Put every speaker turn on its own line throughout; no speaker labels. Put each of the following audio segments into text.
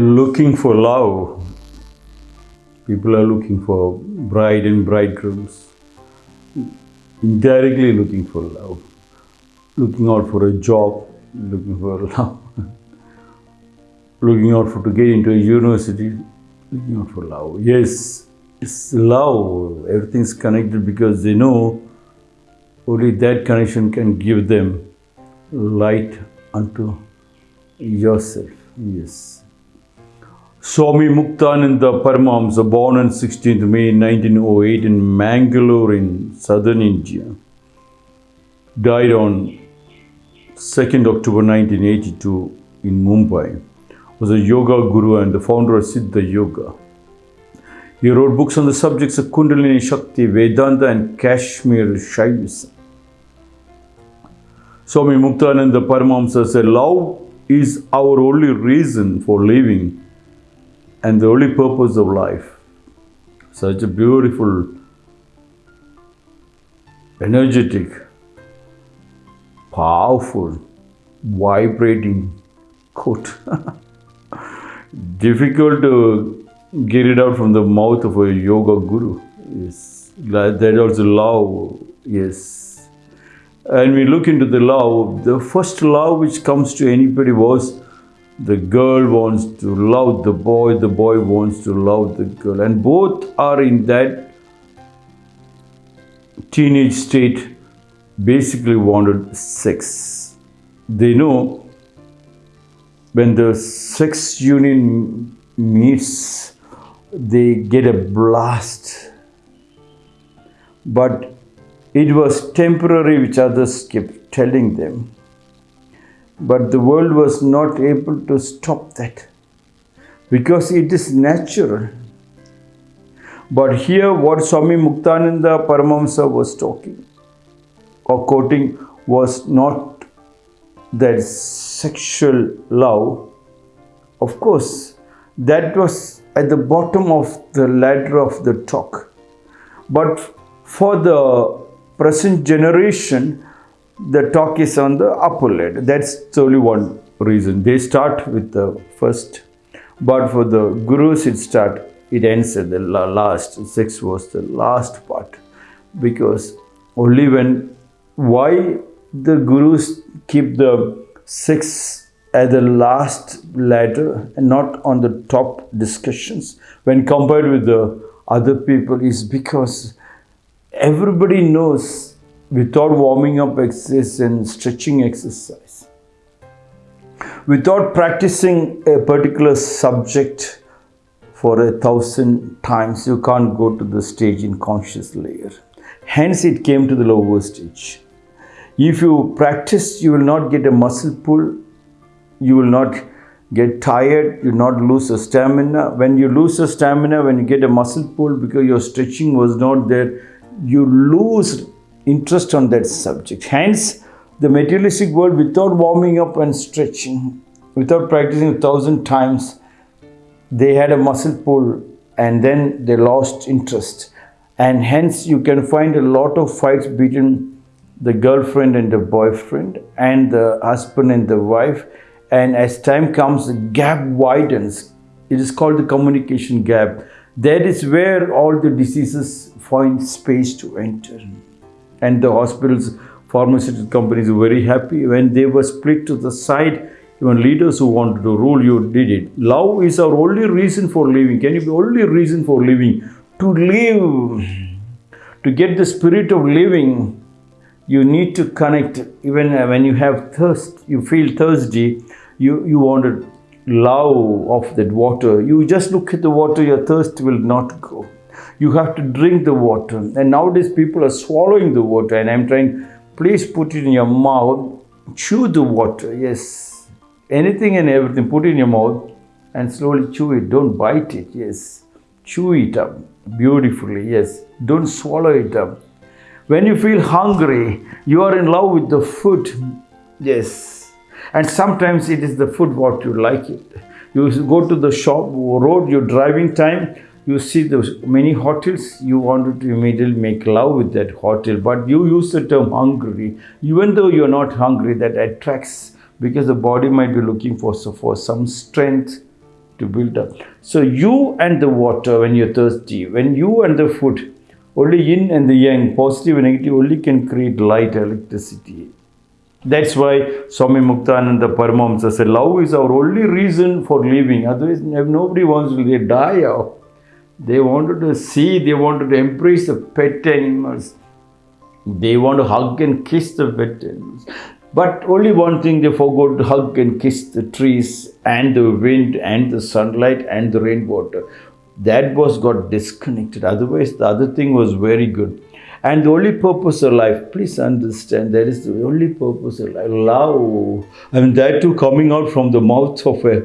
looking for love. People are looking for bride and bridegrooms, indirectly looking for love, looking out for a job, looking for love, looking out for to get into a university, looking out for love. Yes, it's love. Everything's connected because they know only that connection can give them light unto yourself. Yes. Swami Muktananda Paramahamsa, born on 16th May 1908 in Mangalore in southern India, died on 2nd October 1982 in Mumbai, was a yoga guru and the founder of Siddha Yoga. He wrote books on the subjects of Kundalini Shakti, Vedanta and Kashmir Shaivism. Swami Muktananda Paramahamsa said, Love is our only reason for living and the only purpose of life. Such a beautiful, energetic, powerful, vibrating quote. Difficult to get it out from the mouth of a yoga guru. Yes, that also love. Yes, and we look into the love. The first love which comes to anybody was the girl wants to love the boy, the boy wants to love the girl, and both are in that teenage state, basically wanted sex. They know when the sex union meets, they get a blast. But it was temporary, which others kept telling them. But the world was not able to stop that because it is natural. But here, what Swami Muktananda Paramahamsa was talking or quoting was not that sexual love. Of course, that was at the bottom of the ladder of the talk. But for the present generation, the talk is on the upper lid. That's only one reason. They start with the first, but for the gurus, it start it ends at the last. Sex was the last part, because only when why the gurus keep the sex at the last ladder and not on the top discussions when compared with the other people is because everybody knows without warming up exercise and stretching exercise, without practicing a particular subject for a thousand times, you can't go to the stage in conscious layer. Hence, it came to the lower stage. If you practice, you will not get a muscle pull, you will not get tired, you will not lose a stamina. When you lose a stamina, when you get a muscle pull because your stretching was not there, you lose interest on that subject. Hence, the materialistic world, without warming up and stretching, without practicing a thousand times, they had a muscle pull and then they lost interest. And hence, you can find a lot of fights between the girlfriend and the boyfriend and the husband and the wife. And as time comes, the gap widens. It is called the communication gap. That is where all the diseases find space to enter and the hospitals, pharmaceutical companies were very happy when they were split to the side. Even leaders who wanted to rule you did it. Love is our only reason for living. Can you be only reason for living? To live, to get the spirit of living, you need to connect. Even when you have thirst, you feel thirsty, you, you want to love of that water. You just look at the water, your thirst will not go you have to drink the water. And nowadays people are swallowing the water and I'm trying, please put it in your mouth, chew the water. Yes, anything and everything, put it in your mouth and slowly chew it. Don't bite it. Yes, chew it up beautifully. Yes, don't swallow it up. When you feel hungry, you are in love with the food. Yes, and sometimes it is the food what you like it. You go to the shop, road, you're driving time, you see those many hotels, you wanted to immediately make love with that hotel, but you use the term hungry. Even though you're not hungry, that attracts because the body might be looking for, so for some strength to build up. So you and the water when you're thirsty, when you and the food, only yin and the yang, positive and negative, only can create light, electricity. That's why Swami Muktananda Paramahamsa said, love is our only reason for living. Otherwise, nobody wants to die out. They wanted to see, they wanted to embrace the pet animals. They want to hug and kiss the pet animals. But only one thing they forgot to hug and kiss the trees and the wind and the sunlight and the rainwater. That was got disconnected. Otherwise, the other thing was very good. And the only purpose of life, please understand, that is the only purpose of life. Love. I mean, that too coming out from the mouth of a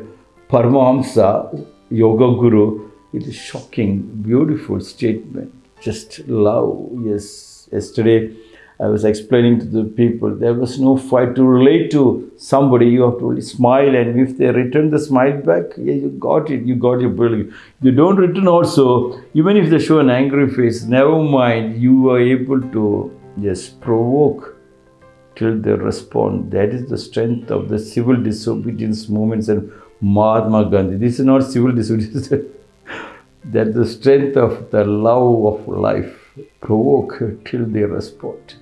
Paramahamsa, Yoga Guru, it is shocking, beautiful statement. Just love. Yes. Yesterday, I was explaining to the people there was no fight to relate to somebody. You have to only smile, and if they return the smile back, yeah, you got it. You got your bill. You don't return also, even if they show an angry face, never mind. You are able to just provoke till they respond. That is the strength of the civil disobedience movements and Mahatma Gandhi. This is not civil disobedience. that the strength of the love of life provoke till they respond.